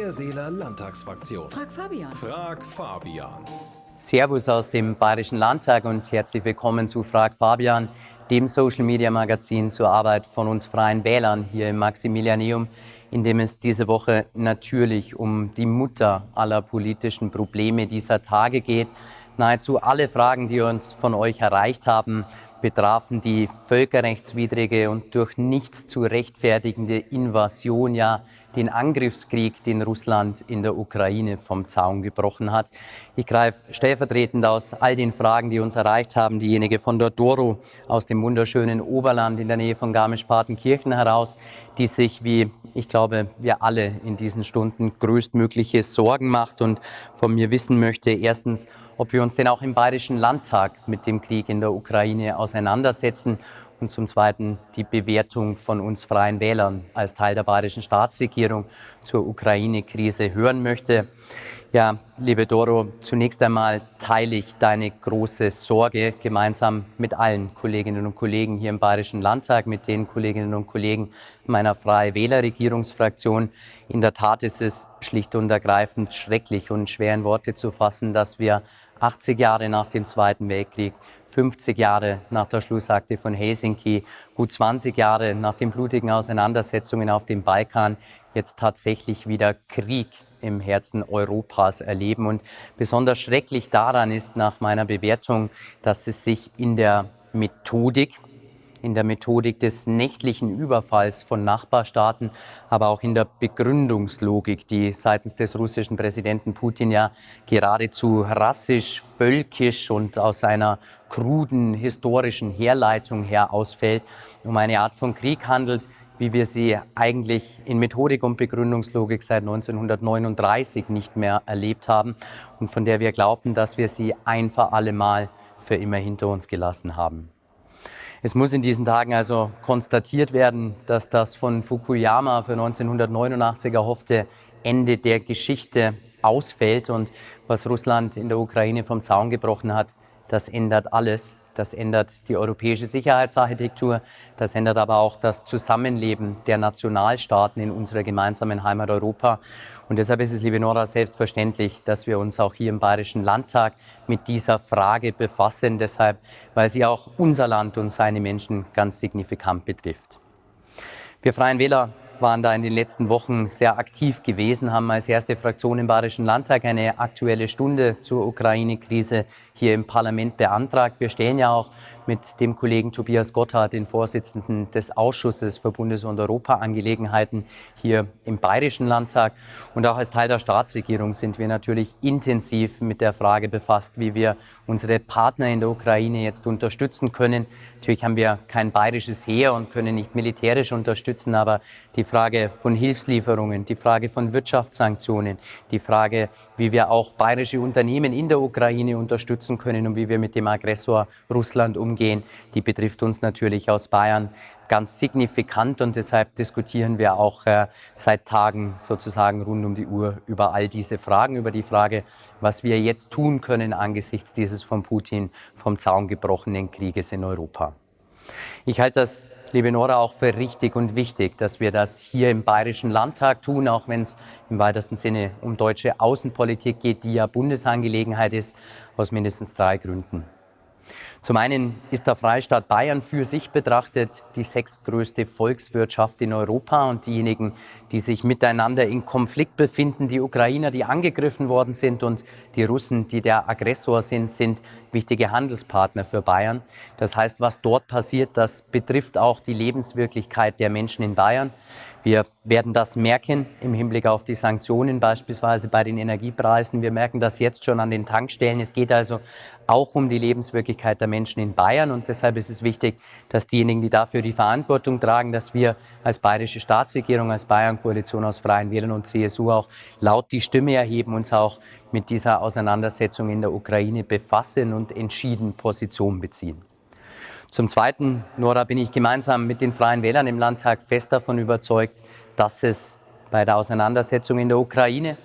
Freie Wähler Landtagsfraktion. Frag Fabian. Frag Fabian. Servus aus dem Bayerischen Landtag und herzlich willkommen zu Frag Fabian, dem Social Media Magazin zur Arbeit von uns Freien Wählern hier im Maximilianeum, in dem es diese Woche natürlich um die Mutter aller politischen Probleme dieser Tage geht. Nahezu alle Fragen, die uns von euch erreicht haben, betrafen die völkerrechtswidrige und durch nichts zu rechtfertigende Invasion, ja den Angriffskrieg, den Russland in der Ukraine vom Zaun gebrochen hat. Ich greife stellvertretend aus all den Fragen, die uns erreicht haben, diejenige von der Doro aus dem wunderschönen Oberland in der Nähe von Garmisch-Partenkirchen heraus, die sich, wie ich glaube, wir alle in diesen Stunden größtmögliche Sorgen macht und von mir wissen möchte, erstens, ob wir uns denn auch im Bayerischen Landtag mit dem Krieg in der Ukraine auseinandersetzen und zum Zweiten die Bewertung von uns Freien Wählern als Teil der bayerischen Staatsregierung zur Ukraine-Krise hören möchte. Ja, liebe Doro, zunächst einmal teile ich deine große Sorge gemeinsam mit allen Kolleginnen und Kollegen hier im Bayerischen Landtag, mit den Kolleginnen und Kollegen meiner Freie Wähler-Regierungsfraktion. In der Tat ist es schlicht und ergreifend schrecklich und schwer in Worte zu fassen, dass wir 80 Jahre nach dem Zweiten Weltkrieg, 50 Jahre nach der Schlussakte von Helsinki, gut 20 Jahre nach den blutigen Auseinandersetzungen auf dem Balkan jetzt tatsächlich wieder Krieg im Herzen Europas erleben. Und besonders schrecklich daran ist nach meiner Bewertung, dass es sich in der Methodik, in der Methodik des nächtlichen Überfalls von Nachbarstaaten, aber auch in der Begründungslogik, die seitens des russischen Präsidenten Putin ja geradezu rassisch, völkisch und aus einer kruden historischen Herleitung her ausfällt, um eine Art von Krieg handelt, wie wir sie eigentlich in Methodik und Begründungslogik seit 1939 nicht mehr erlebt haben und von der wir glaubten, dass wir sie ein für alle Mal für immer hinter uns gelassen haben. Es muss in diesen Tagen also konstatiert werden, dass das von Fukuyama für 1989 erhoffte Ende der Geschichte ausfällt und was Russland in der Ukraine vom Zaun gebrochen hat, das ändert alles. Das ändert die europäische Sicherheitsarchitektur, das ändert aber auch das Zusammenleben der Nationalstaaten in unserer gemeinsamen Heimat Europa. Und deshalb ist es, liebe Nora, selbstverständlich, dass wir uns auch hier im Bayerischen Landtag mit dieser Frage befassen. Deshalb, weil sie auch unser Land und seine Menschen ganz signifikant betrifft. Wir Freien Wähler waren da in den letzten Wochen sehr aktiv gewesen, haben als erste Fraktion im Bayerischen Landtag eine aktuelle Stunde zur Ukraine-Krise hier im Parlament beantragt. Wir stellen ja auch mit dem Kollegen Tobias Gotthard, den Vorsitzenden des Ausschusses für Bundes- und Europaangelegenheiten hier im Bayerischen Landtag. Und auch als Teil der Staatsregierung sind wir natürlich intensiv mit der Frage befasst, wie wir unsere Partner in der Ukraine jetzt unterstützen können. Natürlich haben wir kein bayerisches Heer und können nicht militärisch unterstützen, aber die Frage von Hilfslieferungen, die Frage von Wirtschaftssanktionen, die Frage, wie wir auch bayerische Unternehmen in der Ukraine unterstützen können und wie wir mit dem Aggressor Russland umgehen die betrifft uns natürlich aus Bayern ganz signifikant und deshalb diskutieren wir auch äh, seit Tagen sozusagen rund um die Uhr über all diese Fragen, über die Frage, was wir jetzt tun können angesichts dieses von Putin vom Zaun gebrochenen Krieges in Europa. Ich halte das, liebe Nora, auch für richtig und wichtig, dass wir das hier im Bayerischen Landtag tun, auch wenn es im weitesten Sinne um deutsche Außenpolitik geht, die ja Bundesangelegenheit ist, aus mindestens drei Gründen. Zum einen ist der Freistaat Bayern für sich betrachtet die sechstgrößte Volkswirtschaft in Europa und diejenigen, die sich miteinander in Konflikt befinden, die Ukrainer, die angegriffen worden sind und die Russen, die der Aggressor sind, sind wichtige Handelspartner für Bayern. Das heißt, was dort passiert, das betrifft auch die Lebenswirklichkeit der Menschen in Bayern. Wir werden das merken im Hinblick auf die Sanktionen, beispielsweise bei den Energiepreisen. Wir merken das jetzt schon an den Tankstellen. Es geht also auch um die Lebenswirklichkeit der Menschen in Bayern. Und deshalb ist es wichtig, dass diejenigen, die dafür die Verantwortung tragen, dass wir als bayerische Staatsregierung, als Bayern-Koalition aus Freien Wählern und CSU auch laut die Stimme erheben, uns auch mit dieser Auseinandersetzung in der Ukraine befassen und entschieden Position beziehen. Zum Zweiten, Nora, bin ich gemeinsam mit den Freien Wählern im Landtag fest davon überzeugt, dass es bei der Auseinandersetzung in der Ukraine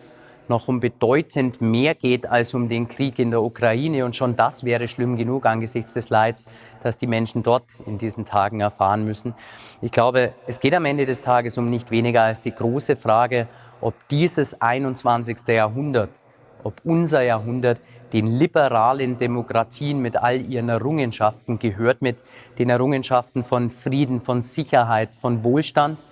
noch um bedeutend mehr geht als um den Krieg in der Ukraine. Und schon das wäre schlimm genug angesichts des Leids, das die Menschen dort in diesen Tagen erfahren müssen. Ich glaube, es geht am Ende des Tages um nicht weniger als die große Frage, ob dieses 21. Jahrhundert, ob unser Jahrhundert den liberalen Demokratien mit all ihren Errungenschaften gehört, mit den Errungenschaften von Frieden, von Sicherheit, von Wohlstand,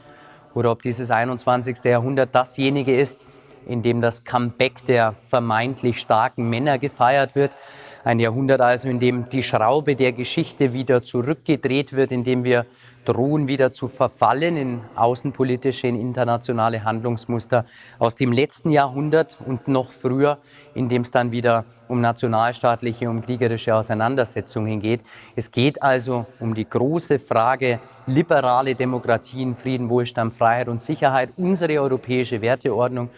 oder ob dieses 21. Jahrhundert dasjenige ist, in dem das Comeback der vermeintlich starken Männer gefeiert wird. Ein Jahrhundert also, in dem die Schraube der Geschichte wieder zurückgedreht wird, in dem wir drohen wieder zu verfallen in außenpolitische, in internationale Handlungsmuster aus dem letzten Jahrhundert und noch früher, in dem es dann wieder um nationalstaatliche, um kriegerische Auseinandersetzungen geht. Es geht also um die große Frage liberale Demokratien, Frieden, Wohlstand, Freiheit und Sicherheit, unsere europäische Werteordnung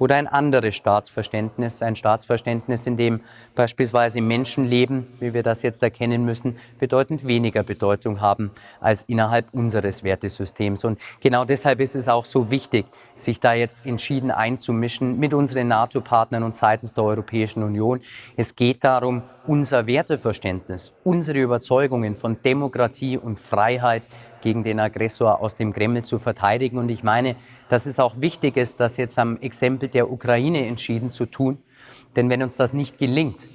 oder ein anderes Staatsverständnis, ein Staatsverständnis, in dem beispielsweise Menschenleben, wie wir das jetzt erkennen müssen, bedeutend weniger Bedeutung haben als innerhalb unseres Wertesystems. Und genau deshalb ist es auch so wichtig, sich da jetzt entschieden einzumischen mit unseren NATO-Partnern und seitens der Europäischen Union. Es geht darum, unser Werteverständnis, unsere Überzeugungen von Demokratie und Freiheit gegen den Aggressor aus dem Kreml zu verteidigen. Und ich meine, dass es auch wichtig ist, das jetzt am Exempel der Ukraine entschieden zu tun. Denn wenn uns das nicht gelingt,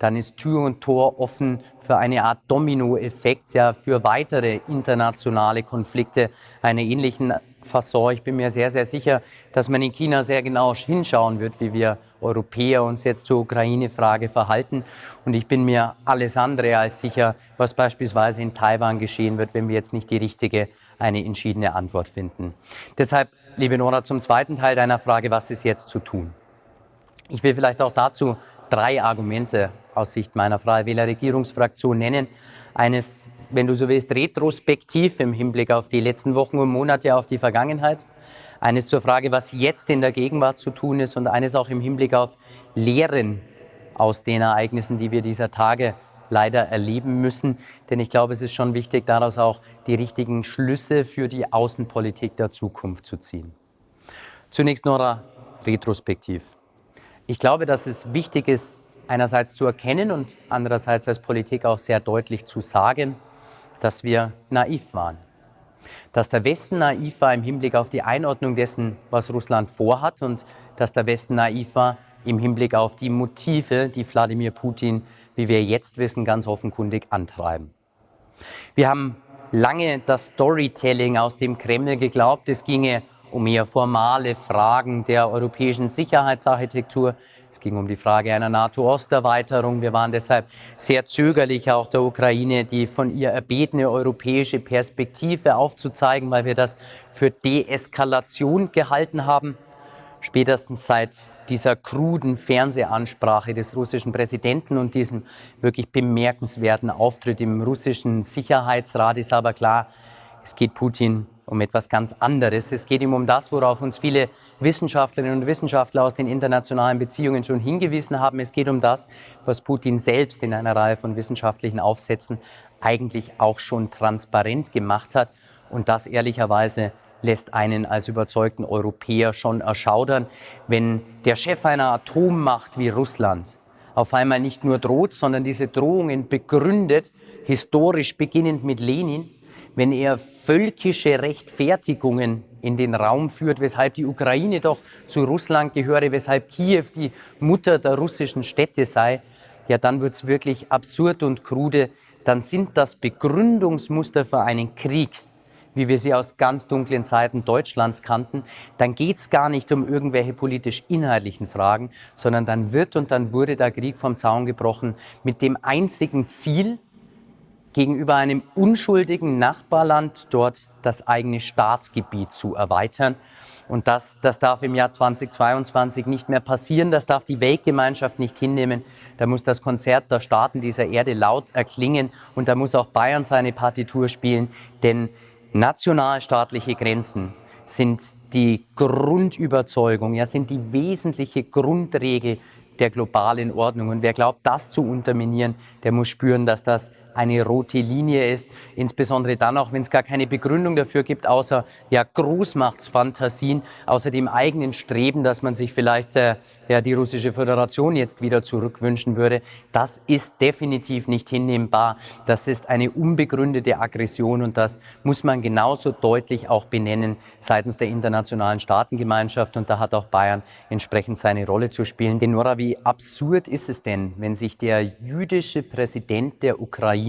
dann ist Tür und Tor offen für eine Art Dominoeffekt, ja, für weitere internationale Konflikte einer ähnlichen Fasson. Ich bin mir sehr, sehr sicher, dass man in China sehr genau hinschauen wird, wie wir Europäer uns jetzt zur Ukraine-Frage verhalten. Und ich bin mir alles andere als sicher, was beispielsweise in Taiwan geschehen wird, wenn wir jetzt nicht die richtige, eine entschiedene Antwort finden. Deshalb, liebe Nora, zum zweiten Teil deiner Frage, was ist jetzt zu tun? Ich will vielleicht auch dazu drei Argumente aus Sicht meiner Freie Wähler Regierungsfraktion nennen. Eines wenn du so willst, retrospektiv im Hinblick auf die letzten Wochen und Monate, auf die Vergangenheit. Eines zur Frage, was jetzt in der Gegenwart zu tun ist und eines auch im Hinblick auf Lehren aus den Ereignissen, die wir dieser Tage leider erleben müssen. Denn ich glaube, es ist schon wichtig, daraus auch die richtigen Schlüsse für die Außenpolitik der Zukunft zu ziehen. Zunächst Nora, retrospektiv. Ich glaube, dass es wichtig ist, einerseits zu erkennen und andererseits als Politik auch sehr deutlich zu sagen, dass wir naiv waren. Dass der Westen naiv war im Hinblick auf die Einordnung dessen, was Russland vorhat und dass der Westen naiv war im Hinblick auf die Motive, die Wladimir Putin, wie wir jetzt wissen, ganz offenkundig antreiben. Wir haben lange das Storytelling aus dem Kreml geglaubt, es ginge um eher formale Fragen der europäischen Sicherheitsarchitektur, es ging um die Frage einer NATO-Osterweiterung. Wir waren deshalb sehr zögerlich, auch der Ukraine die von ihr erbetene europäische Perspektive aufzuzeigen, weil wir das für Deeskalation gehalten haben. Spätestens seit dieser kruden Fernsehansprache des russischen Präsidenten und diesem wirklich bemerkenswerten Auftritt im russischen Sicherheitsrat ist aber klar, es geht Putin um etwas ganz anderes. Es geht ihm um das, worauf uns viele Wissenschaftlerinnen und Wissenschaftler aus den internationalen Beziehungen schon hingewiesen haben. Es geht um das, was Putin selbst in einer Reihe von wissenschaftlichen Aufsätzen eigentlich auch schon transparent gemacht hat. Und das ehrlicherweise lässt einen als überzeugten Europäer schon erschaudern, wenn der Chef einer Atommacht wie Russland auf einmal nicht nur droht, sondern diese Drohungen begründet, historisch beginnend mit Lenin, wenn er völkische Rechtfertigungen in den Raum führt, weshalb die Ukraine doch zu Russland gehöre, weshalb Kiew die Mutter der russischen Städte sei, ja, dann wird es wirklich absurd und krude. Dann sind das Begründungsmuster für einen Krieg, wie wir sie aus ganz dunklen Zeiten Deutschlands kannten, dann geht es gar nicht um irgendwelche politisch-inhaltlichen Fragen, sondern dann wird und dann wurde der Krieg vom Zaun gebrochen mit dem einzigen Ziel, gegenüber einem unschuldigen Nachbarland dort das eigene Staatsgebiet zu erweitern. Und das, das darf im Jahr 2022 nicht mehr passieren. Das darf die Weltgemeinschaft nicht hinnehmen. Da muss das Konzert der Staaten dieser Erde laut erklingen. Und da muss auch Bayern seine Partitur spielen. Denn nationalstaatliche Grenzen sind die Grundüberzeugung, ja, sind die wesentliche Grundregel der globalen Ordnung. Und wer glaubt, das zu unterminieren, der muss spüren, dass das eine rote Linie ist, insbesondere dann auch, wenn es gar keine Begründung dafür gibt, außer ja, Großmachtsfantasien, außer dem eigenen Streben, dass man sich vielleicht äh, ja, die russische Föderation jetzt wieder zurückwünschen würde. Das ist definitiv nicht hinnehmbar. Das ist eine unbegründete Aggression und das muss man genauso deutlich auch benennen seitens der internationalen Staatengemeinschaft und da hat auch Bayern entsprechend seine Rolle zu spielen. Denn Nora, wie absurd ist es denn, wenn sich der jüdische Präsident der Ukraine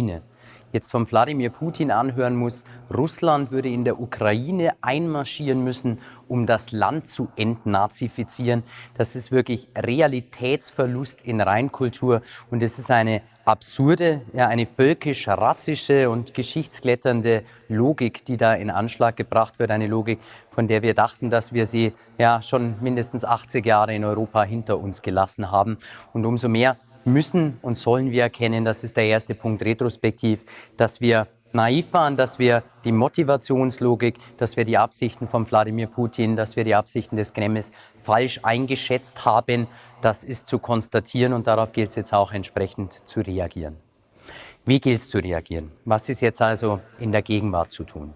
jetzt von Wladimir Putin anhören muss, Russland würde in der Ukraine einmarschieren müssen, um das Land zu entnazifizieren. Das ist wirklich Realitätsverlust in Reinkultur und es ist eine absurde, ja, eine völkisch-rassische und geschichtskletternde Logik, die da in Anschlag gebracht wird. Eine Logik, von der wir dachten, dass wir sie ja schon mindestens 80 Jahre in Europa hinter uns gelassen haben. Und umso mehr müssen und sollen wir erkennen, das ist der erste Punkt retrospektiv, dass wir naiv waren, dass wir die Motivationslogik, dass wir die Absichten von Wladimir Putin, dass wir die Absichten des Kremls falsch eingeschätzt haben. Das ist zu konstatieren und darauf gilt es jetzt auch entsprechend zu reagieren. Wie gilt es zu reagieren? Was ist jetzt also in der Gegenwart zu tun?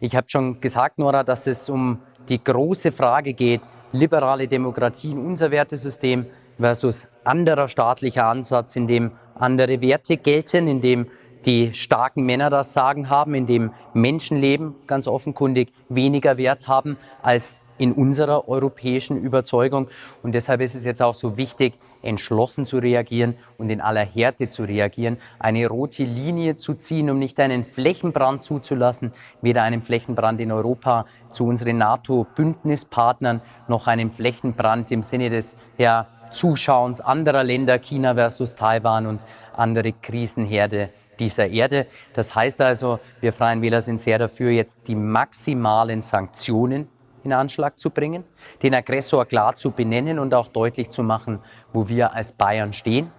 Ich habe schon gesagt, Nora, dass es um die große Frage geht, liberale Demokratie in unser Wertesystem, versus anderer staatlicher Ansatz, in dem andere Werte gelten, in dem die starken Männer das Sagen haben, in dem Menschenleben ganz offenkundig weniger Wert haben als in unserer europäischen Überzeugung. Und deshalb ist es jetzt auch so wichtig, entschlossen zu reagieren und in aller Härte zu reagieren, eine rote Linie zu ziehen, um nicht einen Flächenbrand zuzulassen, weder einen Flächenbrand in Europa zu unseren NATO-Bündnispartnern, noch einen Flächenbrand im Sinne des ja, Zuschauens anderer Länder, China versus Taiwan und andere Krisenherde dieser Erde. Das heißt also, wir Freien Wähler sind sehr dafür, jetzt die maximalen Sanktionen in Anschlag zu bringen, den Aggressor klar zu benennen und auch deutlich zu machen, wo wir als Bayern stehen.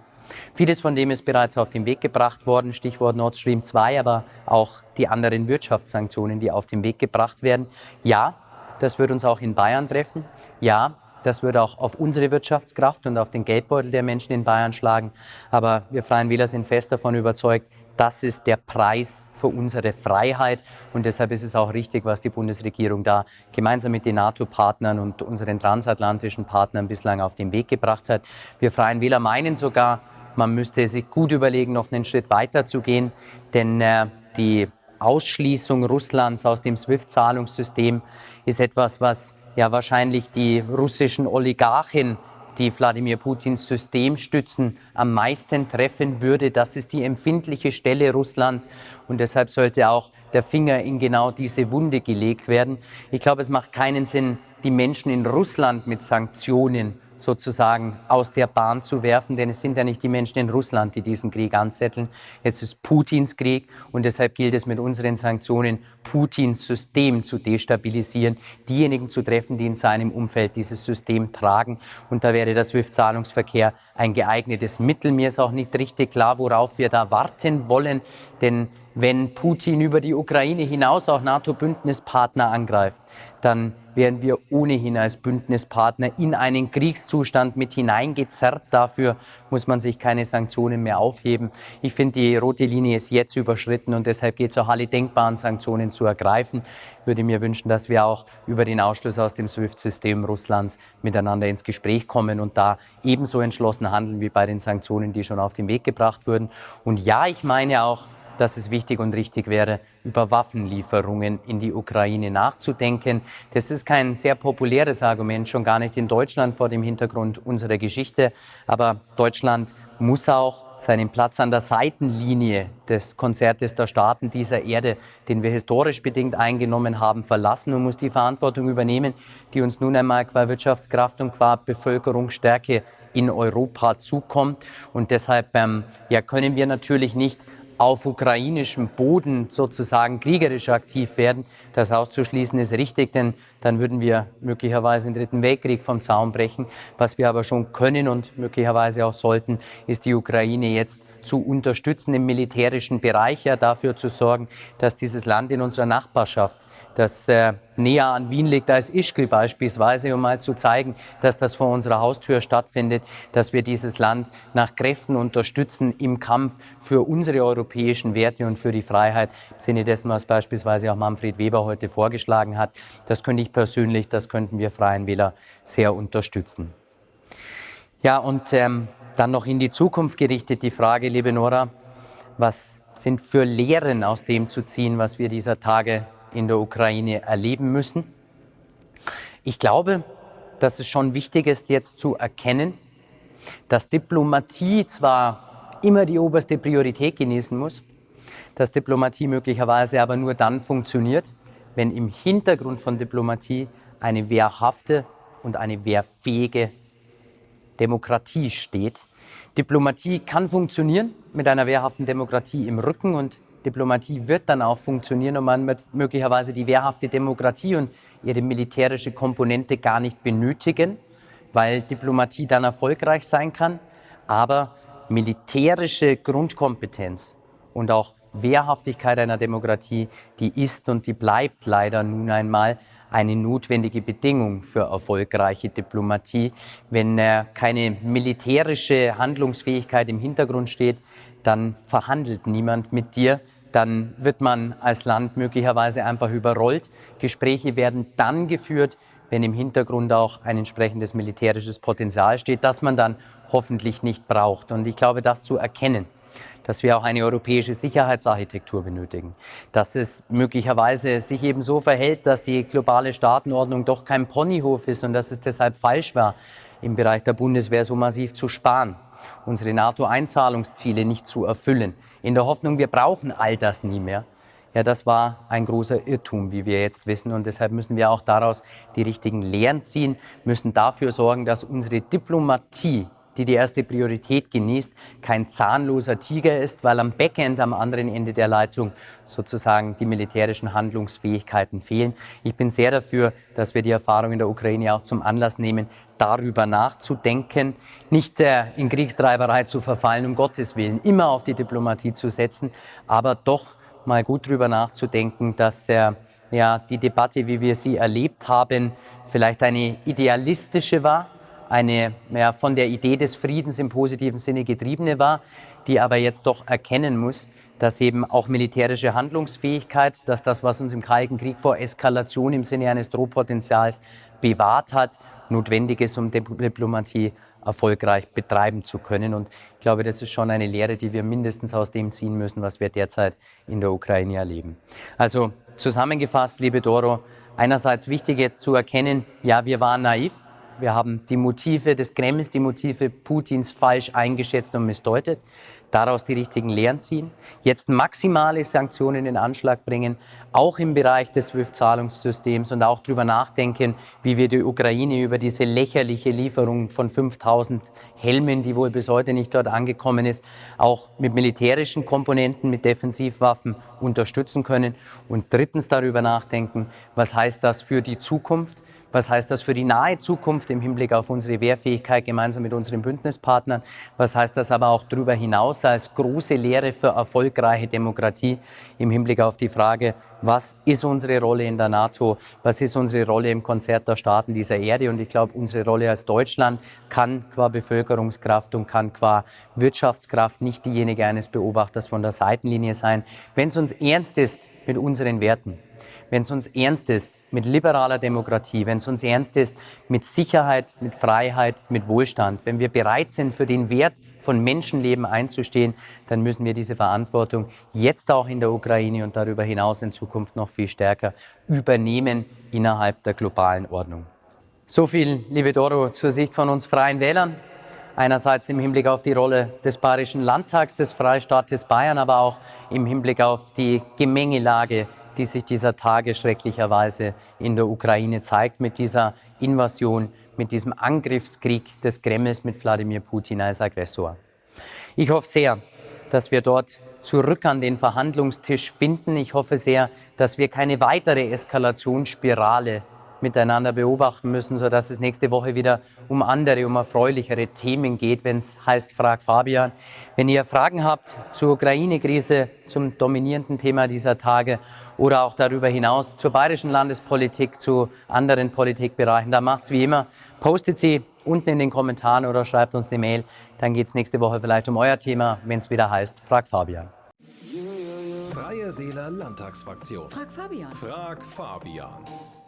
Vieles von dem ist bereits auf den Weg gebracht worden, Stichwort Nord Stream 2, aber auch die anderen Wirtschaftssanktionen, die auf den Weg gebracht werden. Ja, das wird uns auch in Bayern treffen. Ja, das würde auch auf unsere Wirtschaftskraft und auf den Geldbeutel der Menschen in Bayern schlagen. Aber wir Freien Wähler sind fest davon überzeugt, das ist der Preis für unsere Freiheit. Und deshalb ist es auch richtig, was die Bundesregierung da gemeinsam mit den NATO-Partnern und unseren transatlantischen Partnern bislang auf den Weg gebracht hat. Wir Freien Wähler meinen sogar, man müsste sich gut überlegen, noch einen Schritt weiter zu gehen, denn äh, die Ausschließung Russlands aus dem SWIFT-Zahlungssystem ist etwas, was ja wahrscheinlich die russischen Oligarchen, die Wladimir Putins System stützen, am meisten treffen würde. Das ist die empfindliche Stelle Russlands und deshalb sollte auch der Finger in genau diese Wunde gelegt werden. Ich glaube, es macht keinen Sinn, die Menschen in Russland mit Sanktionen sozusagen aus der Bahn zu werfen, denn es sind ja nicht die Menschen in Russland, die diesen Krieg anzetteln. Es ist Putins Krieg und deshalb gilt es mit unseren Sanktionen, Putins System zu destabilisieren, diejenigen zu treffen, die in seinem Umfeld dieses System tragen. Und da wäre der SWIFT-Zahlungsverkehr ein geeignetes Mittel. Mir ist auch nicht richtig klar, worauf wir da warten wollen, denn wenn Putin über die Ukraine hinaus auch NATO-Bündnispartner angreift, dann werden wir ohnehin als Bündnispartner in einen Kriegszustand mit hineingezerrt. Dafür muss man sich keine Sanktionen mehr aufheben. Ich finde, die rote Linie ist jetzt überschritten und deshalb geht es auch alle denkbaren Sanktionen zu ergreifen. Ich würde mir wünschen, dass wir auch über den Ausschluss aus dem SWIFT-System Russlands miteinander ins Gespräch kommen und da ebenso entschlossen handeln wie bei den Sanktionen, die schon auf den Weg gebracht wurden. Und ja, ich meine auch, dass es wichtig und richtig wäre, über Waffenlieferungen in die Ukraine nachzudenken. Das ist kein sehr populäres Argument, schon gar nicht in Deutschland vor dem Hintergrund unserer Geschichte. Aber Deutschland muss auch seinen Platz an der Seitenlinie des Konzertes der Staaten dieser Erde, den wir historisch bedingt eingenommen haben, verlassen und muss die Verantwortung übernehmen, die uns nun einmal qua Wirtschaftskraft und qua Bevölkerungsstärke in Europa zukommt. Und deshalb ähm, ja, können wir natürlich nicht auf ukrainischem Boden sozusagen kriegerisch aktiv werden. Das auszuschließen ist richtig, denn dann würden wir möglicherweise den Dritten Weltkrieg vom Zaun brechen. Was wir aber schon können und möglicherweise auch sollten, ist die Ukraine jetzt zu unterstützen im militärischen Bereich, ja dafür zu sorgen, dass dieses Land in unserer Nachbarschaft, das äh, näher an Wien liegt als Ischgl beispielsweise, um mal zu zeigen, dass das vor unserer Haustür stattfindet, dass wir dieses Land nach Kräften unterstützen im Kampf für unsere europäischen Werte und für die Freiheit, im Sinne dessen, was beispielsweise auch Manfred Weber heute vorgeschlagen hat. Das könnte ich persönlich, das könnten wir Freien Wähler sehr unterstützen. Ja, und ähm, dann noch in die Zukunft gerichtet die Frage, liebe Nora, was sind für Lehren aus dem zu ziehen, was wir dieser Tage in der Ukraine erleben müssen? Ich glaube, dass es schon wichtig ist, jetzt zu erkennen, dass Diplomatie zwar immer die oberste Priorität genießen muss, dass Diplomatie möglicherweise aber nur dann funktioniert, wenn im Hintergrund von Diplomatie eine wehrhafte und eine wehrfähige Demokratie steht. Diplomatie kann funktionieren mit einer wehrhaften Demokratie im Rücken und Diplomatie wird dann auch funktionieren und man wird möglicherweise die wehrhafte Demokratie und ihre militärische Komponente gar nicht benötigen, weil Diplomatie dann erfolgreich sein kann. Aber militärische Grundkompetenz und auch Wehrhaftigkeit einer Demokratie, die ist und die bleibt leider nun einmal eine notwendige Bedingung für erfolgreiche Diplomatie. Wenn äh, keine militärische Handlungsfähigkeit im Hintergrund steht, dann verhandelt niemand mit dir, dann wird man als Land möglicherweise einfach überrollt. Gespräche werden dann geführt, wenn im Hintergrund auch ein entsprechendes militärisches Potenzial steht, das man dann hoffentlich nicht braucht. Und ich glaube, das zu erkennen, dass wir auch eine europäische Sicherheitsarchitektur benötigen, dass es möglicherweise sich eben so verhält, dass die globale Staatenordnung doch kein Ponyhof ist und dass es deshalb falsch war, im Bereich der Bundeswehr so massiv zu sparen, unsere NATO-Einzahlungsziele nicht zu erfüllen, in der Hoffnung, wir brauchen all das nie mehr. Ja, das war ein großer Irrtum, wie wir jetzt wissen. Und deshalb müssen wir auch daraus die richtigen Lehren ziehen, müssen dafür sorgen, dass unsere Diplomatie die die erste Priorität genießt, kein zahnloser Tiger ist, weil am Backend, am anderen Ende der Leitung sozusagen die militärischen Handlungsfähigkeiten fehlen. Ich bin sehr dafür, dass wir die Erfahrung in der Ukraine auch zum Anlass nehmen, darüber nachzudenken, nicht äh, in Kriegstreiberei zu verfallen, um Gottes Willen, immer auf die Diplomatie zu setzen, aber doch mal gut darüber nachzudenken, dass äh, ja, die Debatte, wie wir sie erlebt haben, vielleicht eine idealistische war, eine ja, von der Idee des Friedens im positiven Sinne getriebene war, die aber jetzt doch erkennen muss, dass eben auch militärische Handlungsfähigkeit, dass das, was uns im Kalten Krieg vor Eskalation im Sinne eines Drohpotenzials bewahrt hat, notwendig ist, um Diplomatie erfolgreich betreiben zu können. Und ich glaube, das ist schon eine Lehre, die wir mindestens aus dem ziehen müssen, was wir derzeit in der Ukraine erleben. Also zusammengefasst, liebe Doro, einerseits wichtig jetzt zu erkennen, ja, wir waren naiv, wir haben die Motive des Kremls, die Motive Putins falsch eingeschätzt und missdeutet, daraus die richtigen Lehren ziehen, jetzt maximale Sanktionen in Anschlag bringen, auch im Bereich des SWIFT-Zahlungssystems und auch darüber nachdenken, wie wir die Ukraine über diese lächerliche Lieferung von 5000 Helmen, die wohl bis heute nicht dort angekommen ist, auch mit militärischen Komponenten, mit Defensivwaffen unterstützen können. Und drittens darüber nachdenken, was heißt das für die Zukunft? Was heißt das für die nahe Zukunft im Hinblick auf unsere Wehrfähigkeit gemeinsam mit unseren Bündnispartnern? Was heißt das aber auch darüber hinaus als große Lehre für erfolgreiche Demokratie im Hinblick auf die Frage, was ist unsere Rolle in der NATO? Was ist unsere Rolle im Konzert der Staaten dieser Erde? Und ich glaube, unsere Rolle als Deutschland kann qua Bevölkerungskraft und kann qua Wirtschaftskraft nicht diejenige eines Beobachters von der Seitenlinie sein. Wenn es uns ernst ist mit unseren Werten, wenn es uns ernst ist mit liberaler Demokratie, wenn es uns ernst ist mit Sicherheit, mit Freiheit, mit Wohlstand, wenn wir bereit sind, für den Wert von Menschenleben einzustehen, dann müssen wir diese Verantwortung jetzt auch in der Ukraine und darüber hinaus in Zukunft noch viel stärker übernehmen innerhalb der globalen Ordnung. So viel, liebe Doro, zur Sicht von uns Freien Wählern. Einerseits im Hinblick auf die Rolle des Bayerischen Landtags, des Freistaates Bayern, aber auch im Hinblick auf die Gemengelage die sich dieser Tage schrecklicherweise in der Ukraine zeigt, mit dieser Invasion, mit diesem Angriffskrieg des Kremls mit Wladimir Putin als Aggressor. Ich hoffe sehr, dass wir dort zurück an den Verhandlungstisch finden. Ich hoffe sehr, dass wir keine weitere Eskalationsspirale miteinander beobachten müssen, sodass es nächste Woche wieder um andere, um erfreulichere Themen geht, wenn es heißt Frag Fabian. Wenn ihr Fragen habt zur Ukraine-Krise, zum dominierenden Thema dieser Tage oder auch darüber hinaus zur bayerischen Landespolitik, zu anderen Politikbereichen, dann macht's wie immer, postet sie unten in den Kommentaren oder schreibt uns eine Mail. Dann geht es nächste Woche vielleicht um euer Thema, wenn es wieder heißt Frag Fabian. Freie Wähler Landtagsfraktion. Frag Fabian. Frag Fabian.